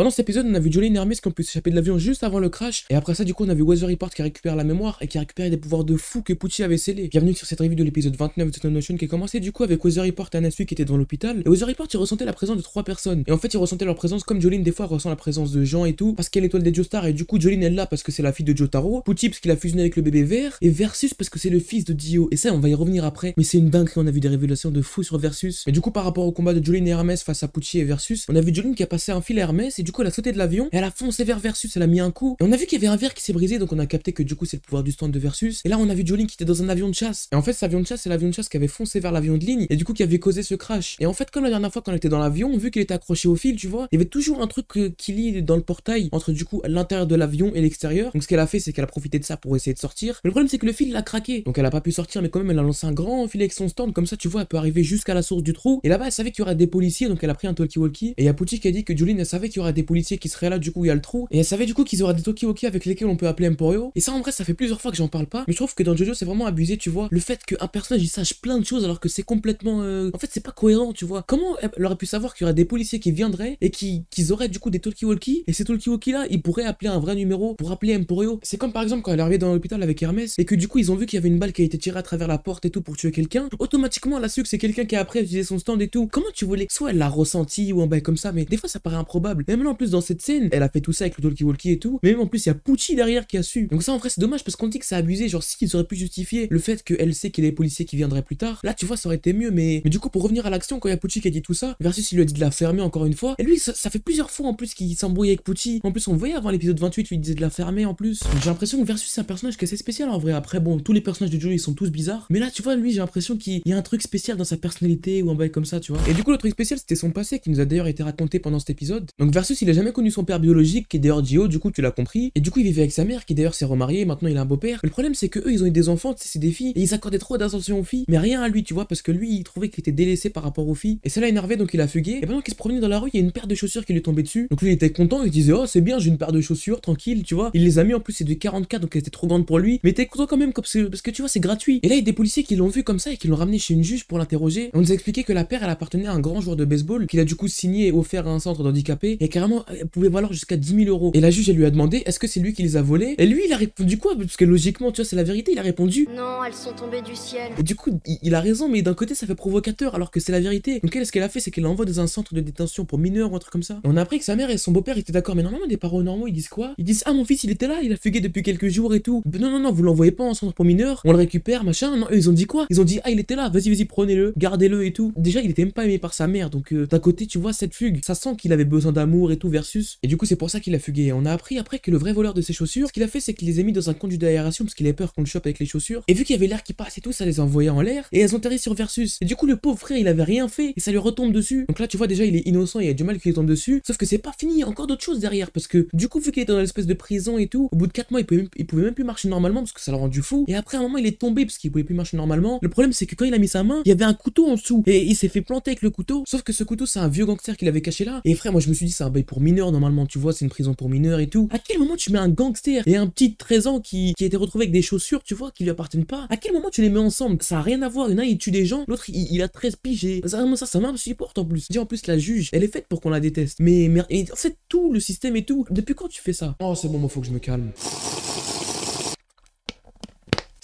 Pendant cet épisode, on a vu Jolene et Hermes qui ont pu s'échapper de l'avion juste avant le crash. Et après ça, du coup, on a vu Weather Report qui récupère la mémoire et qui a récupéré des pouvoirs de fou que Pucci avait scellés. Bienvenue sur cette revue de l'épisode 29 de Stone Notion qui a commencé du coup avec Weather Report et Anasui qui étaient dans l'hôpital. Et Weather Report, il ressentait la présence de trois personnes. Et en fait, il ressentait leur présence comme Jolene des fois ressent la présence de gens et tout parce qu'elle est l'étoile des Joestar et du coup Jolene elle là parce que c'est la fille de Jotaro. Pucci parce qu'il a fusionné avec le bébé vert et Versus parce que c'est le fils de Dio. Et ça, on va y revenir après. Mais c'est une dinguerie, on a vu des révélations de fou sur Versus. Mais du coup, par rapport au combat de Jolene et Hermès face à Pucci et Versus, on a vu Jolene qui a passé un fil à du coup elle a sauté de l'avion et elle a foncé vers Versus, elle a mis un coup. Et on a vu qu'il y avait un verre qui s'est brisé donc on a capté que du coup c'est le pouvoir du stand de Versus. Et là on a vu Jolene qui était dans un avion de chasse. Et en fait cet avion de chasse c'est l'avion de chasse qui avait foncé vers l'avion de ligne et du coup qui avait causé ce crash. Et en fait comme la dernière fois quand on était dans l'avion, vu qu'il était accroché au fil, tu vois, il y avait toujours un truc qui lie dans le portail entre du coup l'intérieur de l'avion et l'extérieur. Donc ce qu'elle a fait c'est qu'elle a profité de ça pour essayer de sortir. Mais le problème c'est que le fil l'a craqué. Donc elle a pas pu sortir mais quand même elle a lancé un grand filet avec son stand comme ça tu vois elle peut arriver jusqu'à la source du trou. Et là-bas elle savait qu'il y des policiers donc elle a pris un talkie-walkie et Pucci qui a dit que elle savait qu'il y des policiers qui seraient là du coup il y a le trou et elle savait du coup qu'ils auraient des talkie-walkie avec lesquels on peut appeler Emporio. Et ça en vrai ça fait plusieurs fois que j'en parle pas mais je trouve que dans Jojo c'est vraiment abusé tu vois le fait qu'un personnage il sache plein de choses alors que c'est complètement euh, en fait c'est pas cohérent tu vois comment elle aurait pu savoir qu'il y aurait des policiers qui viendraient et qui qu'ils auraient du coup des talkie-walkie et ces talkie-walkie là ils pourraient appeler un vrai numéro pour appeler Emporio. C'est comme par exemple quand elle est arrivée dans l'hôpital avec Hermès et que du coup ils ont vu qu'il y avait une balle qui a été tirée à travers la porte et tout pour tuer quelqu'un. Automatiquement elle a su que c'est quelqu'un qui a après utilisé son stand et tout. Comment tu voulais Soit elle l'a ressenti ou un bail comme ça, mais des fois ça paraît improbable. Même en plus dans cette scène, elle a fait tout ça avec le talkie-walkie et tout. Mais même en plus il y a Pucci derrière qui a su. Donc ça en vrai c'est dommage parce qu'on dit que c'est abusé. Genre si ils auraient pu justifier le fait qu'elle sait qu'il y a des policiers qui viendraient plus tard. Là tu vois ça aurait été mieux. Mais, du coup pour revenir à l'action quand il y a Pucci qui a dit tout ça, versus il lui a dit de la fermer encore une fois. Et lui ça, fait plusieurs fois en plus qu'il s'embrouille avec Pucci. En plus on voyait avant l'épisode 28 lui disait de la fermer en plus. J'ai l'impression que versus c'est un personnage qui est assez spécial en vrai. Après bon tous les personnages de Joe ils sont tous bizarres. Mais là tu vois lui j'ai l'impression qu'il y a un truc spécial dans sa personnalité ou un bail comme ça tu vois. Et du coup le truc spécial c'était son passé qui nous a d'ailleurs été raconté pendant cet épisode. Il a jamais connu son père biologique, qui est d'ailleurs Dio, du coup tu l'as compris. Et du coup il vivait avec sa mère, qui d'ailleurs s'est remariée, maintenant il a un beau-père. Le problème c'est que eux ils ont eu des enfants, c'est des filles, et ils accordaient trop d'attention aux filles, mais rien à lui, tu vois, parce que lui il trouvait qu'il était délaissé par rapport aux filles. Et ça l'a énervé, donc il a fugué. Et pendant qu'il se promenait dans la rue, il y a une paire de chaussures qui lui tombait dessus. Donc lui il était content, il disait oh c'est bien, j'ai une paire de chaussures, tranquille, tu vois. Il les a mis en plus, c'est de 44, donc elle était trop grande pour lui. Mais t'es content quand même, parce que tu vois, c'est gratuit. Et là il y a des policiers qui l'ont vu comme ça et qui l'ont ramené chez une juge pour l'interroger. On nous a expliqué que la paire elle appartenait à un grand joueur de baseball, qu'il a du coup signé et offert à un centre d'handicapés, et carrément elle pouvait valoir jusqu'à 10 000 euros. Et la juge, elle lui a demandé est-ce que c'est lui qui les a volés? Et lui, il a répondu quoi? Parce que logiquement, tu vois, c'est la vérité, il a répondu Non, elles sont tombées du ciel. Et du coup, il, a raison, mais d'un côté, ça fait provocateur alors que c'est la vérité. Donc, elle, ce qu'elle a fait, c'est qu'elle l'envoie dans un centre de détention pour mineurs ou un truc comme ça. Et on a appris que sa mère et son beau-père étaient d'accord, mais normalement, des parents normaux, ils disent quoi? Ils disent Ah, mon fils, il était là, il a fugué depuis quelques jours et tout. non, non, non, vous l'envoyez pas en centre pour mineurs, on le récupère, machin. Non, eux, ils ont dit quoi? Ils ont dit Ah, il était là, vas-y, vas-y, prenez-le, gardez-le et tout. Déjà, il était même pas aimé par sa mère, donc euh, d'un côté, tu vois, cette fugue, ça sent qu'il avait besoin d'amour et tout versus. Et du coup, c'est pour ça qu'il a fugué. On a appris après que le vrai voleur de ses chaussures, ce qu'il a fait, c'est qu'il les a mis dans un conduit d'aération parce qu'il avait peur qu'on le chope avec les chaussures. Et vu qu'il y avait l'air qui passe et tout, ça les a envoyés en l'air et elles ont atterri sur Versus. Et du coup, le pauvre frère, il avait rien fait et ça lui retombe dessus. Donc là, tu vois, déjà, il est innocent, il y a du mal qu'il tombe dessus. Sauf que c'est pas fini, il y a encore d'autres choses derrière parce que du coup, vu qu'il était dans l'espèce de prison et tout, au bout de 4 mois, il pouvait, il pouvait même plus marcher normalement parce que ça l'a rendu fou. Et après, un moment, il est tombé parce qu'il pouvait plus marcher normalement. Le problème, c'est que quand il a mis sa main, il y avait un couteau en dessous et il s'est fait planter avec le couteau. Sauf que ce couteau, c'est un vieux gangster qu'il avait caché là. Et frère, moi, je me suis dit, c'est un pour mineurs normalement, tu vois, c'est une prison pour mineurs et tout. À quel moment tu mets un gangster et un petit 13 ans qui, qui a été retrouvé avec des chaussures, tu vois, qui lui appartiennent pas? À quel moment tu les mets ensemble? Ça a rien à voir. Il y en a, il tue des gens, l'autre, il, a 13 pigés. Ça, ça, ça m'insupporte en plus. Dis en plus, la juge, elle est faite pour qu'on la déteste. Mais, mais en fait, tout le système et tout. Depuis quand tu fais ça? Oh, c'est bon, il faut que je me calme.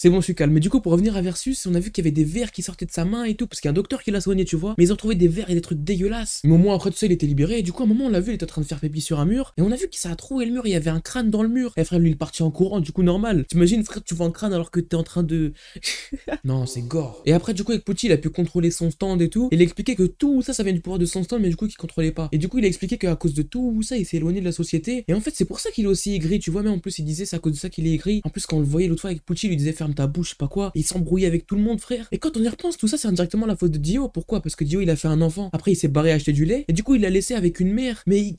C'est bon, je suis calme. Mais du coup, pour revenir à Versus, on a vu qu'il y avait des vers qui sortaient de sa main et tout, parce qu'il y a un docteur qui l'a soigné, tu vois. Mais ils ont trouvé des vers et des trucs dégueulasses. Mais au moins, après tout ça, il était libéré. Et du coup, à un moment, on l'a vu, il était en train de faire pépi sur un mur. Et on a vu qu'il s'est troué le mur, il y avait un crâne dans le mur. Et frère, lui, il est parti en courant, du coup, normal. T'imagines, frère, tu vois un crâne alors que t'es en train de. non, c'est gore. Et après, du coup, avec Pucci, il a pu contrôler son stand et tout. il a expliqué que tout ça, ça vient du pouvoir de son stand, mais du coup, qu'il contrôlait pas. Et du coup, il a expliqué qu'à cause de tout ça, il s'est éloigné de la société. Et en fait, c'est pour ça qu'il est aussi aigri, tu vois. Mais en plus, il disait, c'est à cause de ça qu'il est aigri. En plus, quand on le voyait l'autre fois avec Pucci, il lui disait, ferme ta bouche, pas quoi il s'embrouillait avec tout le monde, frère. Et quand on y repense, tout ça, c'est indirectement la faute de Dio. Pourquoi? Parce que Dio, il a fait un enfant. Après, il s'est barré acheter du lait. Et du coup, il l'a laissé avec une mère. Mais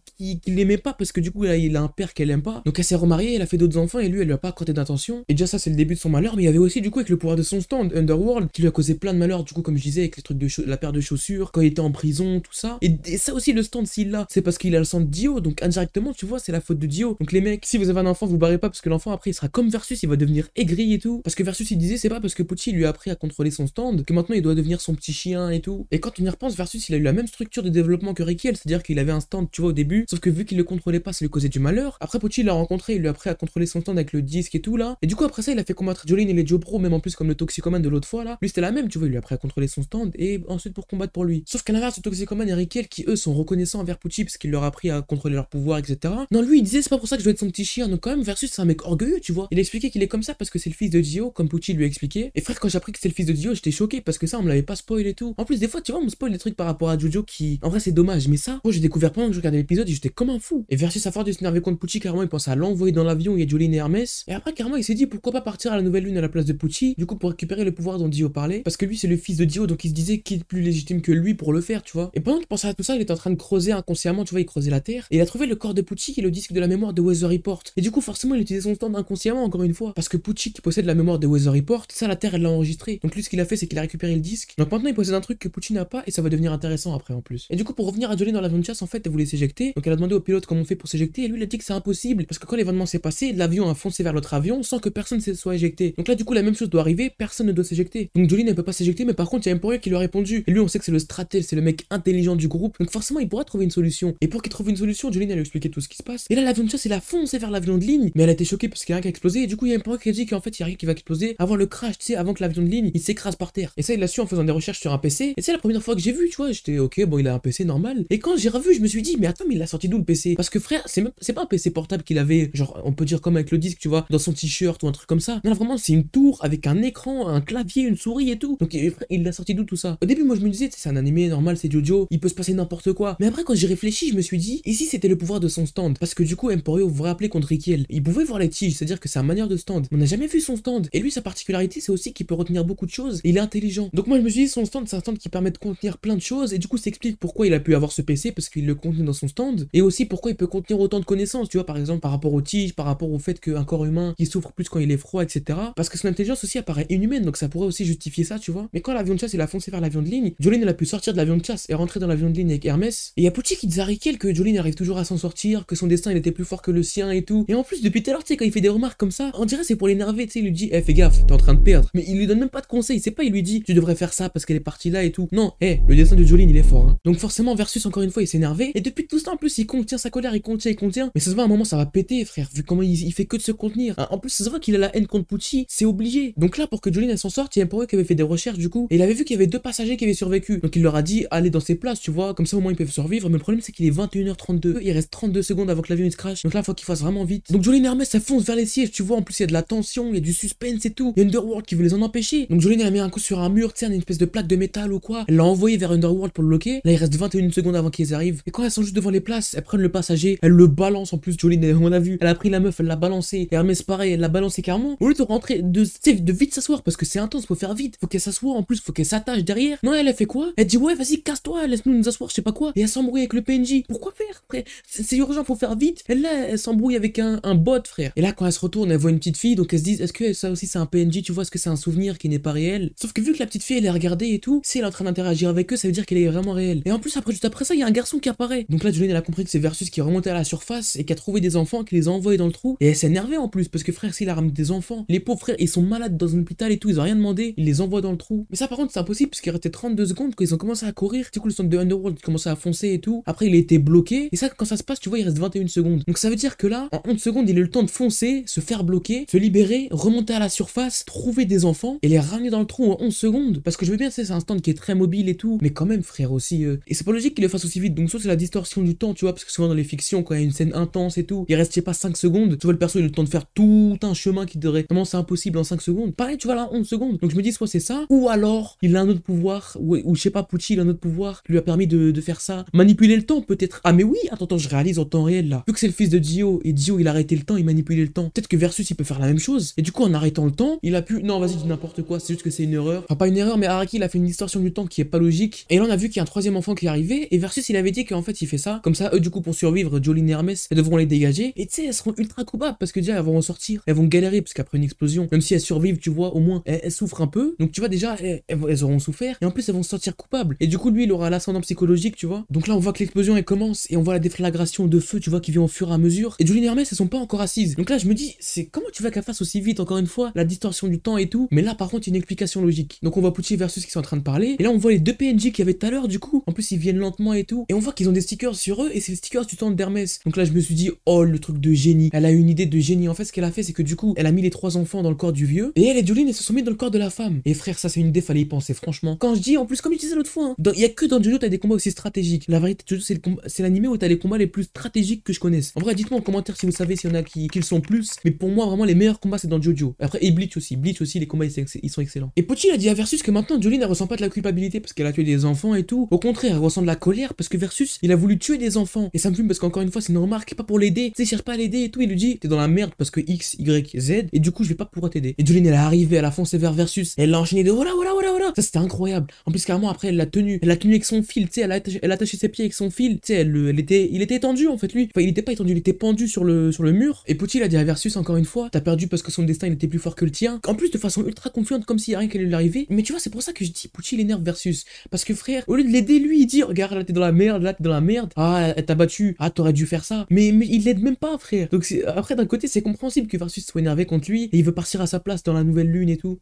l'aimait pas parce que du coup, il a un père qu'elle aime pas. Donc, elle s'est remariée, elle a fait d'autres enfants et lui, elle lui a pas accordé d'attention. Et déjà, ça, c'est le début de son malheur. Mais il y avait aussi, du coup, avec le pouvoir de son stand, Underworld, qui lui a causé plein de malheurs. Du coup, comme je disais, avec les trucs de la paire de chaussures, quand il était en prison, tout ça. Et, ça aussi, le stand, s'il l'a, c'est parce qu'il a le sang de Dio. Donc, indirectement, tu vois, c'est la faute de Dio. Donc, les mecs, si vous avez un enfant, vous barrez pas parce que l'enfant, après, il sera comme Versus, il va devenir aigri et tout. Parce que Versus il disait c'est pas parce que Pucci lui a appris à contrôler son stand que maintenant il doit devenir son petit chien et tout. Et quand on y repense, Versus il a eu la même structure de développement que Rikiel, c'est-à-dire qu'il avait un stand, tu vois, au début, sauf que vu qu'il le contrôlait pas, ça lui causait du malheur. Après Pucci l'a rencontré, il lui a appris à contrôler son stand avec le disque et tout là. Et du coup après ça, il a fait combattre Jolene et les Joe Pro, même en plus comme le Toxicoman de l'autre fois là. Lui c'était la même, tu vois, il lui a appris à contrôler son stand et ensuite pour combattre pour lui. Sauf qu'à l'inverse, le Toxicoman et Rikiel qui eux sont reconnaissants envers Pucci parce qu'il leur a appris à contrôler leur pouvoir, etc. Non, lui il disait c'est pas pour ça que je dois être son petit chien, donc quand même Versus c'est un mec orgueilleux, tu vois. Il a expliqué qu'il est comme ça parce que c'est le fils de Dio, comme Pucci lui a expliqué. Et frère, quand j'ai appris que c'était le fils de Dio, j'étais choqué parce que ça on me l'avait pas spoil et tout. En plus des fois, tu vois, on me spoil des trucs par rapport à Jojo qui en vrai c'est dommage, mais ça, moi j'ai découvert pendant que je regardais l'épisode j'étais comme un fou. Et Versus a fort de s'énerver contre Pucci, carrément il pensait à l'envoyer dans l'avion, il y a Jolene et Hermès. Et après carrément il s'est dit pourquoi pas partir à la nouvelle lune à la place de Pucci, du coup pour récupérer le pouvoir dont Dio parlait, parce que lui c'est le fils de Dio donc il se disait qui est plus légitime que lui pour le faire, tu vois. Et pendant qu'il pensait à tout ça, il était en train de creuser inconsciemment, tu vois, il creusait la terre et il a trouvé le corps de Pucci et le disque de la mémoire de Weather Report. Et du coup forcément il utilisait son stand inconsciemment encore une fois, parce que Pucci qui possède la mémoire de Weather Report, ça la terre elle l'a enregistré. Donc lui ce qu'il a fait c'est qu'il a récupéré le disque. Donc maintenant il possède un truc que Pucci n'a pas et ça va devenir intéressant après en plus. Et du coup pour revenir à Jolene dans de chasse en fait elle voulait s'éjecter. Elle a demandé au pilote comment on fait pour s'éjecter et lui il a dit que c'est impossible parce que quand l'événement s'est passé, l'avion a foncé vers l'autre avion sans que personne ne soit éjecté. Donc là du coup la même chose doit arriver, personne ne doit s'éjecter. Donc Jolene ne peut pas s'éjecter mais par contre il y a Emporio qui lui a répondu. Et lui on sait que c'est le stratège, c'est le mec intelligent du groupe. Donc forcément il pourra trouver une solution. Et pour qu'il trouve une solution, Jolene elle lui expliqué tout ce qui se passe. Et là l'avion de chasse il a foncé vers l'avion de ligne, mais elle a été choquée parce qu'il y a rien qui a explosé et du coup il y a Emporio qui a dit qu'en fait il y a rien qui va exploser avant le crash, tu sais, avant que l'avion de ligne il s'écrase par terre. Et ça il l'a su en faisant des recherches sur un PC. Et c'est la première fois que j'ai vu, tu vois, j'étais ok bon il a un PC normal. Et quand j'ai revu je me suis dit mais attends mais il a sorti d'où le PC Parce que frère c'est pas un PC portable qu'il avait genre on peut dire comme avec le disque tu vois dans son t-shirt ou un truc comme ça. Non vraiment c'est une tour avec un écran, un clavier, une souris et tout. Donc il l'a sorti d'où tout ça? Au début moi je me disais c'est un animé normal c'est Jojo, il peut se passer n'importe quoi. Mais après quand j'ai réfléchi je me suis dit ici c'était le pouvoir de son stand? Parce que du coup Emporio vous vous rappelez contre Rikiel, il pouvait voir les tiges, c'est-à-dire que c'est un manière de stand. On n'a jamais vu son stand et lui sa particularité c'est aussi qu'il peut retenir beaucoup de choses. Il est intelligent. Donc moi je me suis dit son stand c'est un stand qui permet de contenir plein de choses et du coup ça explique pourquoi il a pu avoir ce PC parce qu'il le contient dans son stand et aussi pourquoi il peut contenir autant de connaissances, tu vois par exemple par rapport aux tiges, par rapport au fait qu'un corps humain qui souffre plus quand il est froid, etc. Parce que son intelligence aussi apparaît inhumaine donc ça pourrait aussi justifier ça, tu vois. Mais quand l'avion de chasse il a foncé vers l'avion de ligne, Jolene elle a pu sortir de l'avion de chasse et rentrer dans l'avion de ligne avec Hermès. Et il y a Pucci qui disait à Riquel que Jolene arrive toujours à s'en sortir, que son destin il était plus fort que le sien et tout. Et en plus depuis tout à l'heure tu sais quand il fait des remarques comme ça, on dirait c'est pour l'énerver, tu sais, il lui dit, eh fais gaffe, t'es en train de perdre. Mais il lui donne même pas de conseils, c'est pas il lui dit, tu devrais faire ça parce qu'elle est partie là et tout. Non, eh, le destin de Jolene il est fort. Hein. Donc forcément Versus encore une fois il s'est énervé et depuis tout ce temps en plus il contient sa colère, il contient, il contient. Mais ça se voit à un moment ça va péter frère, vu comment il, fait que de se contenir. Hein, en plus ça se voit qu'il a la haine contre Pucci, c'est obligé. Donc là pour que Jolene s'en sorte, il y a un qui avait fait des recherches du coup et il avait vu qu'il y avait deux passagers qui avaient survécu. Donc il leur a dit allez dans ces places, tu vois, comme ça au moins ils peuvent survivre. Mais le problème c'est qu'il est 21h32, il reste 32 secondes avant que l'avion il se crash. Donc là faut qu'il fasse vraiment vite. Donc Jolene Hermès ça fonce vers les sièges, tu vois, en plus il y a de la tension, il y a du suspense et tout. Il y a Underworld qui veut les en empêcher. Donc Jolene a mis un coup sur un mur, sais, une espèce de plaque de métal ou quoi. Elle l'a envoyé vers Underworld pour le bloquer. Là il reste 21 secondes avant qu'ils arrivent. Et quand elles sont juste devant les places, elles prennent le passager, elles le balancent en plus. Jolene, on a vu, elle a pris la meuf, elle l'a balancé. Hermès pareil, elle l'a balancé carrément. Au lieu de rentrer, de, de vite s'asseoir parce que c'est intense, faut faire vite. Faut qu'elle s'assoie en plus, faut qu'elle s'attache derrière. Non, elle a fait quoi? Elle dit ouais, vas-y, casse-toi, laisse-nous nous asseoir, je sais pas quoi. Et elle s'embrouille avec le PNJ. Pourquoi faire, frère? C'est urgent, faut faire vite. Elle là, elle s'embrouille avec un, bot, frère. Et là, quand elle se retourne, elle voit une petite fille, donc elle se dit, est-ce que ça aussi c'est un PNJ, tu vois, est-ce que c'est un souvenir qui n'est pas réel? Sauf que vu que la petite fille elle est regardée et tout, si elle est en train d'interagir avec eux, ça veut dire qu'elle est vraiment réelle. Et en plus, après, juste après ça, il y a un garçon qui apparaît. Donc là, compris que c'est Versus qui remonté à la surface et qui a trouvé des enfants, qui les a envoyés dans le trou. Et elle s'est énervée en plus, parce que frère, s'il a ramené des enfants, les pauvres frères, ils sont malades dans un hôpital et tout, ils ont rien demandé, il les envoie dans le trou. Mais ça, par contre, c'est impossible, parce qu'il restait 32 secondes quand ils ont commencé à courir. Du coup, le centre de Underworld commençait à foncer et tout. Après, il a été bloqué. Et ça, quand ça se passe, tu vois, il reste 21 secondes. Donc ça veut dire que là, en 11 secondes, il a eu le temps de foncer, se faire bloquer, se libérer, remonter à la surface, trouver des enfants et les ramener dans le trou en 11 secondes. Parce que je veux bien, c'est un stand qui est très mobile et tout. Mais quand même, frère, aussi. euh, Et c'est pas logique qu'il le fasse aussi vite. Donc, soit c'est la distorsion du temps, tu vois, parce que souvent dans les fictions, quand il y a une scène intense et tout, il reste, je sais pas, 5 secondes. Tu vois, le perso, il a le temps de faire tout un chemin qui devrait. Vraiment, c'est impossible en 5 secondes. Pareil, tu vois, là, 11 secondes. Donc, je me dis, soit c'est ça, ou alors, il a un autre pouvoir, ou, je sais pas, Pucci, il a un autre pouvoir qui lui a permis de, de faire ça. Manipuler le temps, peut-être. Ah, mais oui, attends, attends, je réalise en temps réel là. Vu que c'est le fils de Dio, et Dio, il a arrêté le temps, il manipulait le temps. Peut-être que Versus, il peut faire la même chose. Et du coup, en arrêtant le temps, il a pu. Non, vas-y, dis n'importe quoi, c'est juste que c'est une erreur. Enfin, pas une erreur, mais Araki, il a fait une distorsion du temps qui est pas logique. Et là, on a vu qu'il y a un troisième enfant qui est arrivé, et Versus, il avait dit qu'en fait, il fait ça. Comme ça, eux, du coup, pour survivre, Jolene et Hermès, elles devront les dégager. Et tu sais, elles seront ultra coupables parce que déjà, elles vont en sortir. Elles vont galérer parce qu'après une explosion, même si elles survivent, tu vois, au moins, elles, souffrent un peu. Donc, tu vois, déjà, elles, auront souffert. Et en plus, elles vont se sentir coupables. Et du coup, lui, il aura l'ascendant psychologique, tu vois. Donc là, on voit que l'explosion, elle commence. Et on voit la déflagration de feu, tu vois, qui vient au fur et à mesure. Et Jolene et Hermès, elles sont pas encore assises. Donc là, je me dis, c'est comment tu vas qu'elles fassent aussi vite, encore une fois la distorsion du temps et tout? Mais là, par contre, une explication logique. Donc on voit Pucci versus qui sont en train de parler. Et là, on voit les deux PNJ qu'il y avait tout à l'heure, du coup. En plus, ils viennent lentement et tout. Et on voit qu'ils ont des stickers sur eux et c'est les stickers du temps d'Hermès. Donc là, je me suis dit, oh, le truc de génie. Elle a une idée de génie. En fait, ce qu'elle a fait, c'est que du coup, elle a mis les trois enfants dans le corps du vieux. Et elle et Jolene, elles se sont mis dans le corps de la femme. Et frère, ça, c'est une idée, fallait y penser, franchement. Quand je dis, en plus, comme je disais l'autre fois, hein, il y a que dans Jojo, t'as des combats aussi stratégiques. La vérité, Jojo, c'est l'animé où t'as les combats les plus stratégiques que je connaisse. En vrai, dites-moi en commentaire si vous savez s'il y en a qui, qui le sont plus. Mais pour moi, vraiment, les meilleurs combats, c'est dans Jojo. Après, et Bleach aussi. Bleach aussi, les combats, ils, sont excellents. Et Pochi, a dit à Versus que maintenant, Jolene, elle ressent pas de la culpabilité parce qu'elle a tué des enfants et tout. Au contraire, elle ressent de la colère parce que Versus, il a voulu tuer des enfants. Et ça me fume parce qu'encore une fois, c'est une remarque, pas pour l'aider. Tu sais, cherche pas à l'aider et tout. Il lui dit, t'es dans la merde parce que X, Y, Z. Et du coup, je vais pas pouvoir t'aider. Et Jolene, elle est arrivée, elle a foncé vers Versus. Elle l'a enchaîné de voilà, voilà, voilà, voilà. Ça, c'était incroyable. En plus, carrément, après, elle l'a tenu. Elle l'a tenu avec son fil, tu sais, elle a elle a attaché ses pieds avec son fil. Tu sais, elle, elle, était, il était étendu en fait, lui. Enfin, il était pas étendu, il était pendu sur le, sur le mur. Et Pochi, il a dit à Versus encore une fois, t'as perdu parce que son destin, il était plus fort que le tien. En plus, de façon ultra confiante, comme s'il y a rien qui lui arriver. Mais tu vois, c'est pour ça que je dis, Pucci, il énerve Versus. Parce que frère, au lieu de l'aider, lui, il dit, regarde, là, t'es dans la merde, là, t'es dans la merde. Ah, elle t'a battu. Ah, t'aurais dû faire ça. Mais, mais il l'aide même pas, frère. Donc, après, d'un côté, c'est compréhensible que Versus soit énervé contre lui et il veut partir à sa place dans la nouvelle lune et tout.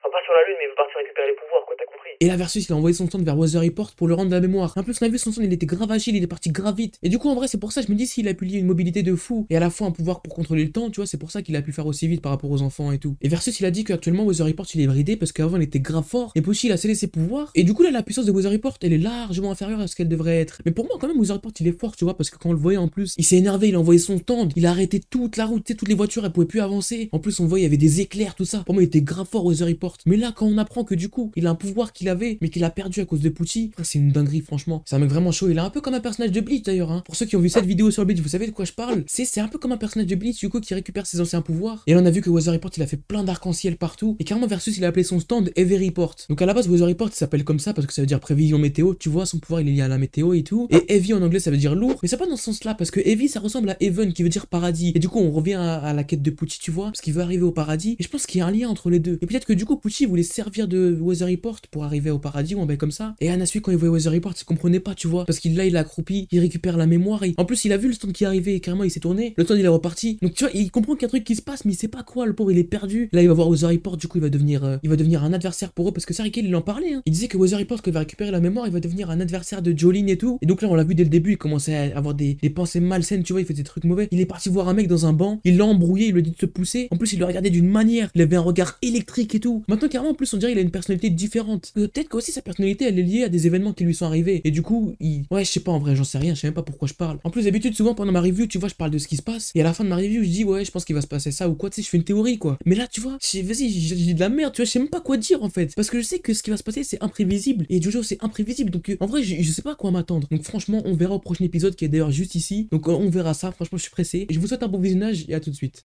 Et la Versus, il a envoyé son stand vers Weather Report pour le rendre de la mémoire. Un peu, on a vu son stand, il était grave agile, il est parti grave vite. Et du coup, en vrai, c'est pour ça, je me dis, s'il a pu lier une mobilité de fou et à la fois un pouvoir pour contrôler le temps, tu vois, c'est pour ça qu'il a pu faire aussi vite par rapport aux enfants et tout. Et Versus, il a dit qu'actuellement, Weather Report, il est bridé parce qu'avant, il était grave fort. Et Pochi, il a scellé ses pouvoirs. Et du coup, là, la puissance de Weather Report, elle est largement inférieure à ce qu'elle devrait être. Mais pour moi, quand même, Weather Report, il est fort, tu vois, parce que quand on le voyait en plus, il s'est énervé, il a envoyé son stand, il a arrêté toute la route, toutes les voitures, elles pouvaient plus avancer. En plus, on voyait, il y avait des éclairs, tout ça. Pour moi, il était grave fort, Weather Report. Mais là, quand on apprend que du coup, il a un pouvoir qu'il avait, mais qu'il a perdu à cause de Pucci. C'est une dinguerie, franchement. C'est un mec vraiment chaud. Il est un peu comme un personnage de Bleach d'ailleurs. Hein. Pour ceux qui ont vu cette vidéo sur Bleach, vous savez de quoi je parle? C'est un peu comme un personnage de Bleach, du coup, qui récupère ses anciens pouvoirs. Et là, on a vu que Weather Report, il a fait plein d'arc-en-ciel partout. Et carrément, Versus, il a appelé son stand Heavy Report. Donc à la base, Weather Report, s'appelle comme ça parce que ça veut dire prévision météo. Tu vois, son pouvoir, il est lié à la météo et tout. Et Heavy en anglais, ça veut dire lourd. Mais c'est pas dans ce sens-là parce que Heavy, ça ressemble à Heaven qui veut dire paradis. Et du coup, on revient à, la quête de Pucci, tu vois, parce qu'il veut arriver au paradis. Et je pense qu'il y a un lien entre les deux. Et peut-être que du coup, Pucci voulait servir de Weather Report pour arriver au paradis ou un comme ça. Et Anasui, quand il voyait Weather Report, il comprenait pas, tu vois. Parce qu'il là, il accroupi, il récupère la mémoire. Et... En plus, il a vu le stand qui est arrivé et carrément, il s'est tourné. Le stand, il est reparti. Donc, tu vois, il comprend qu'il y a un truc qui se passe, mais il sait pas quoi. Le pauvre, il est perdu. Là, il va voir Weather Report, du coup, il va devenir, euh, il va devenir un adversaire pour eux. Parce que Sarikel, il en parlait. Hein. Il disait que Weather Report, quand il va récupérer la mémoire, il va devenir un adversaire de Jolene et tout. Et donc là, on l'a vu dès le début, il commençait à avoir des, des pensées malsaines, tu vois, il faisait des trucs mauvais. Il est parti voir un mec dans un banc, il l'a embrouillé, il lui a dit de se pousser. En plus, il le regardait d'une manière, il avait un regard électrique et tout. Maintenant, carrément, en plus, on dirait qu'il a une personnalité différente. Euh, peut-être que aussi sa personnalité, elle est liée à des événements qui lui sont arrivés. Et du coup, il... ouais, je sais pas en vrai, j'en sais rien, je sais même pas pourquoi je parle. En plus, d'habitude, souvent pendant ma review, tu vois, je parle de ce qui se passe. Et à la fin de ma review, je dis, ouais, je pense qu'il va se passer ça ou quoi, tu sais, je fais une théorie quoi. Mais là, tu vois, vas-y, j'ai de la merde, tu vois, je sais même pas quoi dire en fait. Parce que je sais que ce qui va se passer, c'est imprévisible. Et Jojo, c'est imprévisible. Donc, euh, en vrai, je, sais pas quoi m'attendre. Donc, franchement, on verra au prochain épisode qui est d'ailleurs juste ici. Donc, on verra ça. Franchement, je suis pressé. Je vous souhaite un bon visionnage et à tout de suite.